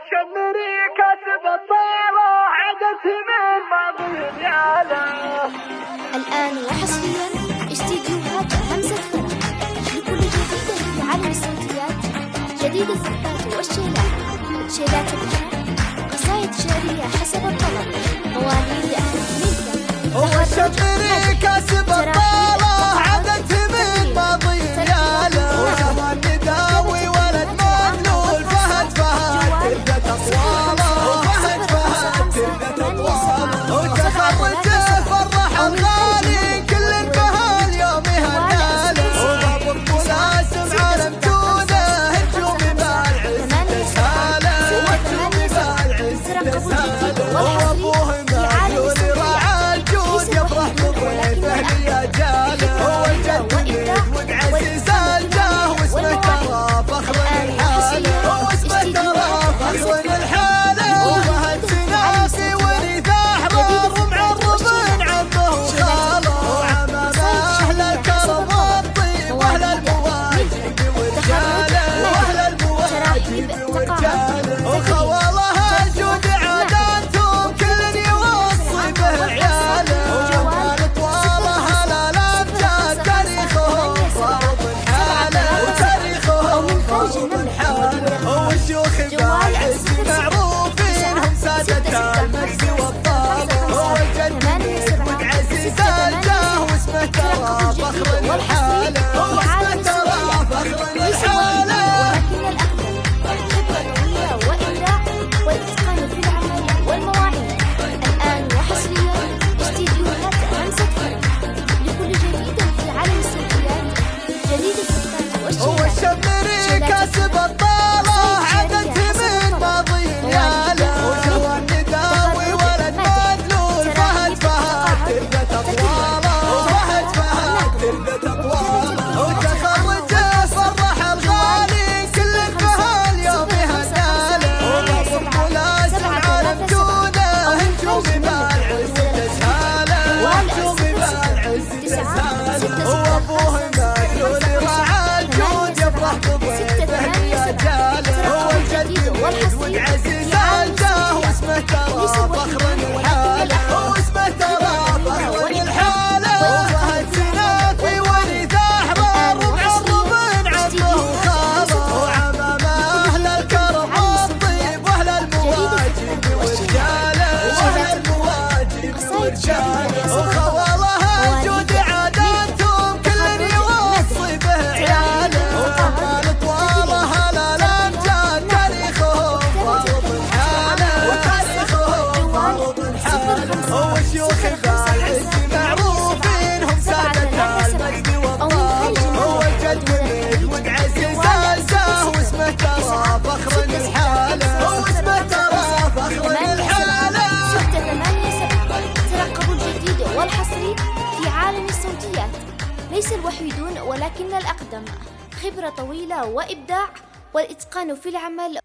الشمري كسب الطارة عدت من ماضي رياله الآن وحصريا استديوهات همسة فرح لكل جديد في عالم الصوتيات. جديد الزفات والشيلات. شيلات الفرح قصائد شعرية حسب الطلب. مواليد أهل Era. ولكن الأقدم. خبرة طويلة وإبداع والإتقان في العمل.